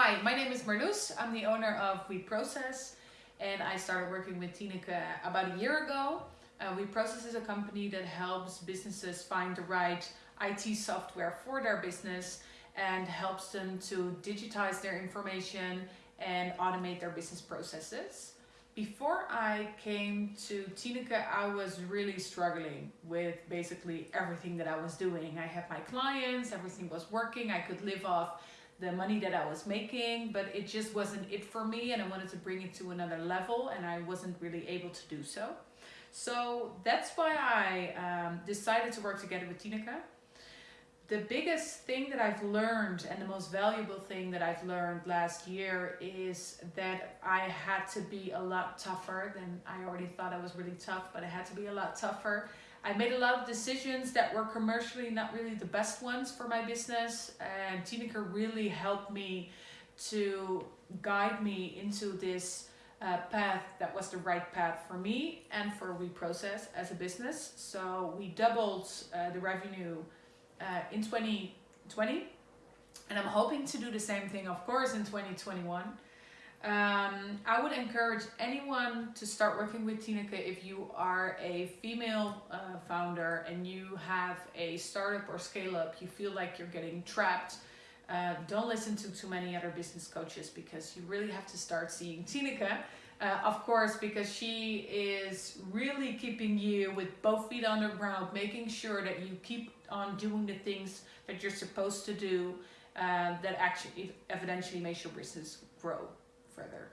Hi, my name is Marloes. I'm the owner of We Process and I started working with Tineke about a year ago. Uh, we Process is a company that helps businesses find the right IT software for their business and helps them to digitize their information and automate their business processes. Before I came to Tineke, I was really struggling with basically everything that I was doing. I had my clients, everything was working, I could live off the money that I was making, but it just wasn't it for me and I wanted to bring it to another level and I wasn't really able to do so. So that's why I um, decided to work together with Tineke. The biggest thing that I've learned and the most valuable thing that I've learned last year is that I had to be a lot tougher than I already thought I was really tough, but I had to be a lot tougher I made a lot of decisions that were commercially not really the best ones for my business and Tineke really helped me to guide me into this uh, path that was the right path for me and for WeProcess as a business. So we doubled uh, the revenue uh, in 2020 and I'm hoping to do the same thing of course in 2021. Um, I would encourage anyone to start working with Tineke if you are a female uh, founder and you have a startup or scale up, you feel like you're getting trapped. Uh, don't listen to too many other business coaches because you really have to start seeing Tineke. Uh, of course, because she is really keeping you with both feet on the ground, making sure that you keep on doing the things that you're supposed to do uh, that actually eventually makes your business grow further.